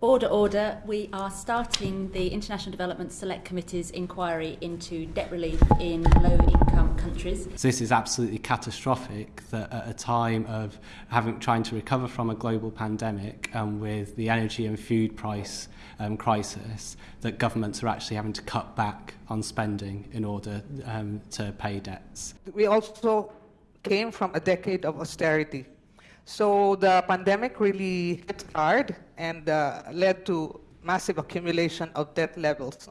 Order, order. We are starting the International Development Select Committee's inquiry into debt relief in low income countries. So this is absolutely catastrophic that at a time of having trying to recover from a global pandemic and with the energy and food price um, crisis that governments are actually having to cut back on spending in order um, to pay debts. We also came from a decade of austerity so the pandemic really hit hard and uh, led to massive accumulation of debt levels.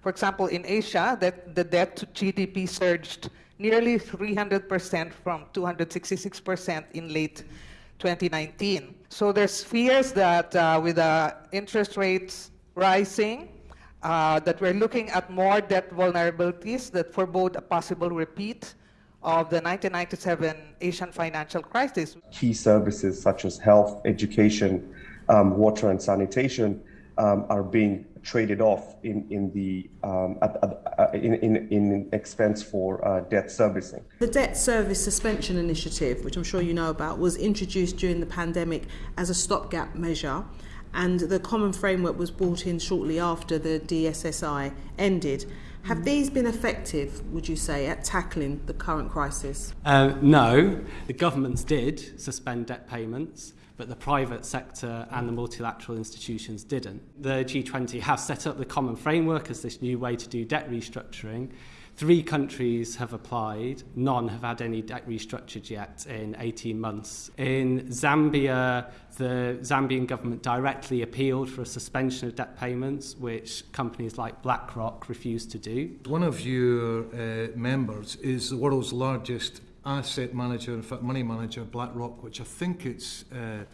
For example, in Asia, that the debt to GDP surged nearly 300% from 266% in late 2019. So there's fears that uh, with uh, interest rates rising, uh, that we're looking at more debt vulnerabilities that forebode a possible repeat of the 1997 Asian financial crisis. Key services such as health, education, um, water, and sanitation um, are being traded off in, in the um, at, at, uh, in, in, in expense for uh, debt servicing. The debt service suspension initiative, which I'm sure you know about, was introduced during the pandemic as a stopgap measure and the common framework was brought in shortly after the DSSI ended. Have these been effective, would you say, at tackling the current crisis? Uh, no. The governments did suspend debt payments, but the private sector and the multilateral institutions didn't. The G20 have set up the common framework as this new way to do debt restructuring. Three countries have applied, none have had any debt restructured yet in 18 months. In Zambia, the Zambian government directly appealed for a suspension of debt payments, which companies like BlackRock refused to do. One of your uh, members is the world's largest asset manager, in fact, money manager, BlackRock, which I think its uh,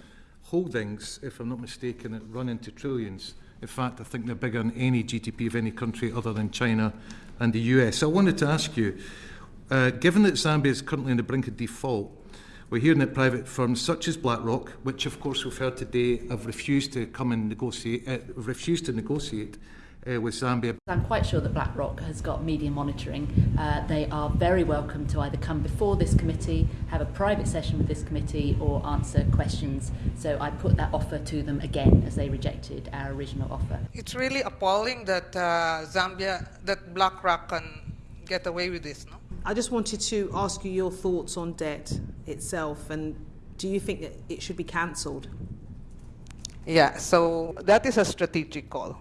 holdings, if I'm not mistaken, run into trillions. In fact, I think they're bigger than any GDP of any country other than China and the US. So I wanted to ask you, uh, given that Zambia is currently on the brink of default, we're hearing that private firms such as BlackRock, which of course we've heard today have refused to come and negotiate, uh, refused to negotiate, uh, with Zambia. I'm quite sure that BlackRock has got media monitoring. Uh, they are very welcome to either come before this committee, have a private session with this committee, or answer questions. So I put that offer to them again as they rejected our original offer. It's really appalling that uh, Zambia, that BlackRock can get away with this, no? I just wanted to ask you your thoughts on debt itself and do you think that it should be cancelled? Yeah, so that is a strategic call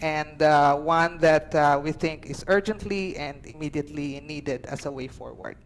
and uh, one that uh, we think is urgently and immediately needed as a way forward.